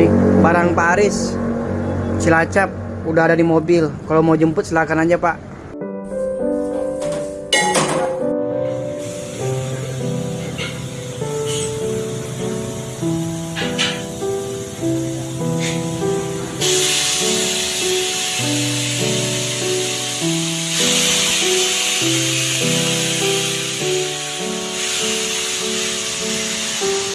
nih barang Pak Aris. Cilacap udah ada di mobil. Kalau mau jemput silahkan aja Pak.